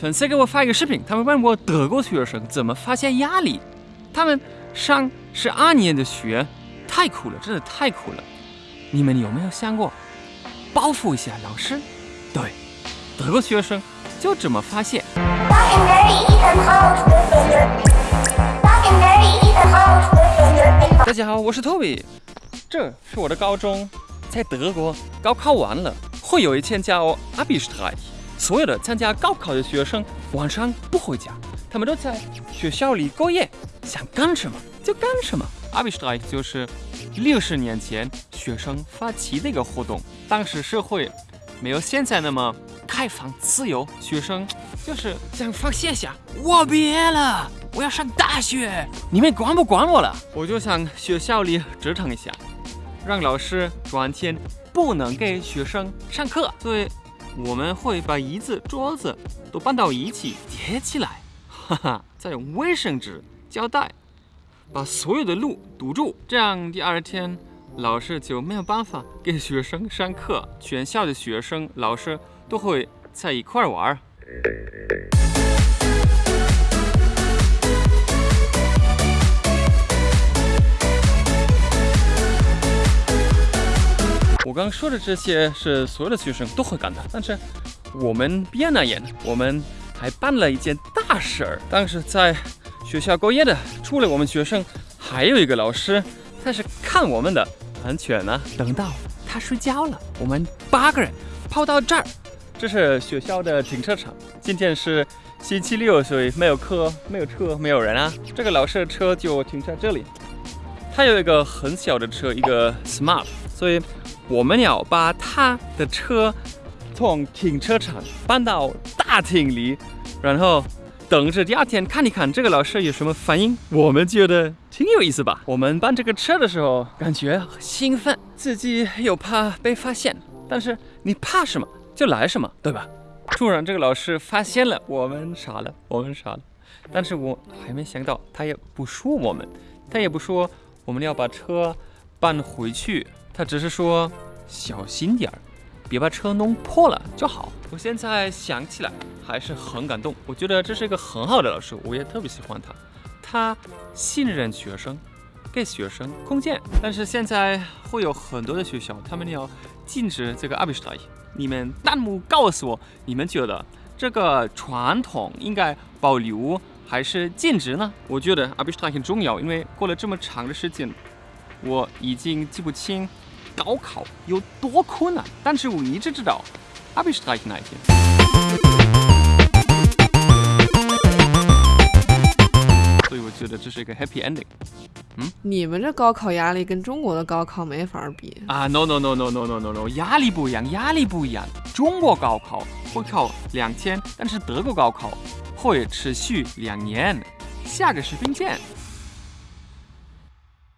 粉丝给我发一个视频，他们问我德国学生怎么发现压力。他们上十二年的学，太苦了，真的太苦了。你们有没有想过报复一下老师？对，德国学生就这么发现。大家好，我是 Toby，这是我的高中，在德国高考完了，会有一天叫 Abi-Streich，所有的参加高考的学生晚上不回家，他们都在学校里过夜，想干什么就干什么。Abi-Streich 就是六十年前学生发起的一个活动，当时社会没有现在那么开放自由，学生就是想发泄下，我毕业了，我要上大学，你们管不管我了？我就想学校里折腾一下，让老师转天不能给学生上课，所以我们会把椅子、桌子都搬到一起叠起来，哈哈，再用卫生纸、胶带把所有的路堵住，这样第二天老师就没有办法给学生上课，全校的学生、老师都会在一块玩我刚说的这些是所有的学生都会干的，但是我们毕业那年，我们还办了一件大事儿。当时在学校过夜的，除了我们学生，还有一个老师，他是看我们的安全呢。等到他睡觉了，我们八个人跑到这儿，这是学校的停车场。今天是星期六，所以没有课，没有车，没有人啊。这个老师的车就停在这里。他有一个很小的车，一个 Smart，所以我们要把他的车从停车场搬到大厅里，然后等着第二天看一看这个老师有什么反应。我们觉得挺有意思吧？我们搬这个车的时候，感觉兴奋，自己又怕被发现，但是你怕什么就来什么，对吧？突然这个老师发现了，我们傻了，我们傻了。但是我还没想到，他也不说我们，他也不说我们要把车搬回去，他只是说小心点儿，别把车弄破了就好。我现在想起来还是很感动，我觉得这是一个很好的老师，我也特别喜欢他。他信任学生，给学生空间。但是现在会有很多的学校，他们要禁止这个 a b i s t a i 你们弹幕告诉我，你们觉得这个传统应该保留还是兼职呢？我觉得 a b i s t a 很重要，因为过了这么长的时间，我已经记不清高考有多困难，但是我一直知道 a b i s t a 那一天。所以我觉得这是一个 happy ending 嗯你们这高考压力跟中国的高考没法比。啊！No no no no no no no no，压力不一样，压力不一样。中国高考会考两天，但是德国高考会持续两年。下个视频见。